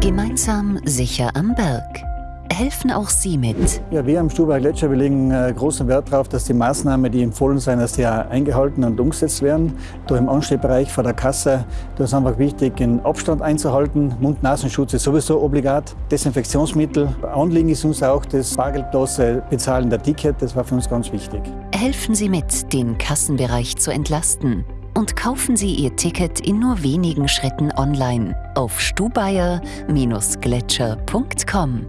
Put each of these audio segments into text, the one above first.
Gemeinsam sicher am Berg. Helfen auch Sie mit. Ja, wir am Stubacher Gletscher wir legen äh, großen Wert darauf, dass die Maßnahmen, die empfohlen sind, dass die auch eingehalten und umgesetzt werden. Da im Anstehbereich vor der Kasse, da ist einfach wichtig, den Abstand einzuhalten. Mund-Nasenschutz ist sowieso obligat. Desinfektionsmittel. Anliegen ist uns auch das bargeldlose Bezahlen der Ticket. Das war für uns ganz wichtig. Helfen Sie mit, den Kassenbereich zu entlasten und kaufen Sie Ihr Ticket in nur wenigen Schritten online auf stubaier-gletscher.com.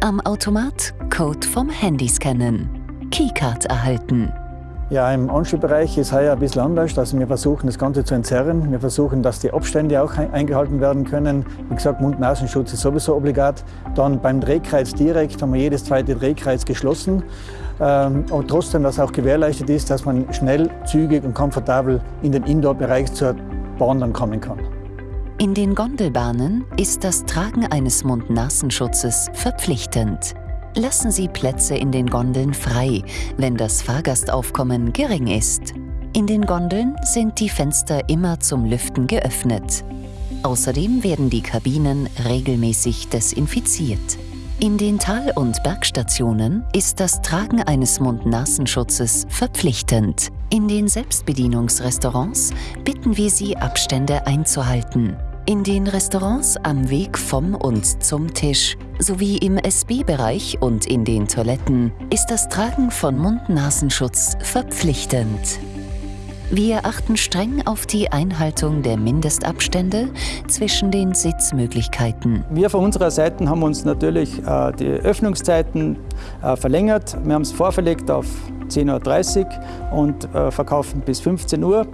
Am Automat Code vom Handy scannen. Keycard erhalten. Ja, im Anschlussbereich ist heuer ein bisschen anders. Also wir versuchen das Ganze zu entzerren. Wir versuchen, dass die Abstände auch eingehalten werden können. Wie gesagt, Mund-Nasenschutz ist sowieso obligat. Dann beim Drehkreuz direkt haben wir jedes zweite Drehkreuz geschlossen. Ähm, trotzdem, dass auch gewährleistet ist, dass man schnell, zügig und komfortabel in den Indoor-Bereich zur Bahn dann kommen kann. In den Gondelbahnen ist das Tragen eines Mund-Nasenschutzes verpflichtend. Lassen Sie Plätze in den Gondeln frei, wenn das Fahrgastaufkommen gering ist. In den Gondeln sind die Fenster immer zum Lüften geöffnet. Außerdem werden die Kabinen regelmäßig desinfiziert. In den Tal- und Bergstationen ist das Tragen eines Mund-Nasenschutzes verpflichtend. In den Selbstbedienungsrestaurants bitten wir Sie, Abstände einzuhalten. In den Restaurants am Weg vom und zum Tisch sowie im SB-Bereich und in den Toiletten ist das Tragen von Mund-Nasenschutz verpflichtend. Wir achten streng auf die Einhaltung der Mindestabstände zwischen den Sitzmöglichkeiten. Wir von unserer Seite haben uns natürlich äh, die Öffnungszeiten äh, verlängert. Wir haben es vorverlegt auf 10.30 Uhr und äh, verkaufen bis 15 Uhr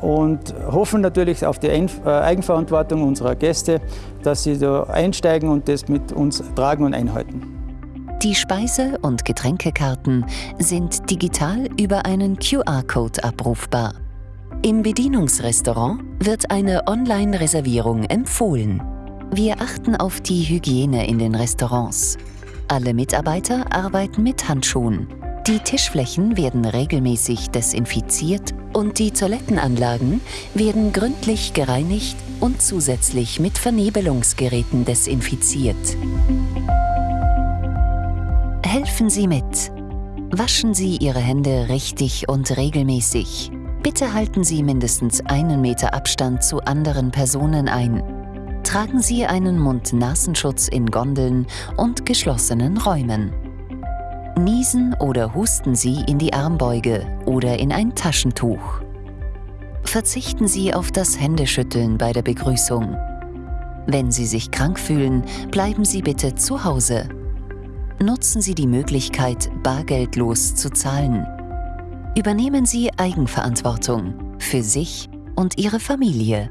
und hoffen natürlich auf die äh, Eigenverantwortung unserer Gäste, dass sie da einsteigen und das mit uns tragen und einhalten. Die Speise- und Getränkekarten sind digital über einen QR-Code abrufbar. Im Bedienungsrestaurant wird eine Online-Reservierung empfohlen. Wir achten auf die Hygiene in den Restaurants. Alle Mitarbeiter arbeiten mit Handschuhen. Die Tischflächen werden regelmäßig desinfiziert und die Toilettenanlagen werden gründlich gereinigt und zusätzlich mit Vernebelungsgeräten desinfiziert. Helfen Sie mit. Waschen Sie Ihre Hände richtig und regelmäßig. Bitte halten Sie mindestens einen Meter Abstand zu anderen Personen ein. Tragen Sie einen Mund-Nasenschutz in Gondeln und geschlossenen Räumen. Niesen oder husten Sie in die Armbeuge oder in ein Taschentuch. Verzichten Sie auf das Händeschütteln bei der Begrüßung. Wenn Sie sich krank fühlen, bleiben Sie bitte zu Hause. Nutzen Sie die Möglichkeit, bargeldlos zu zahlen. Übernehmen Sie Eigenverantwortung für sich und Ihre Familie.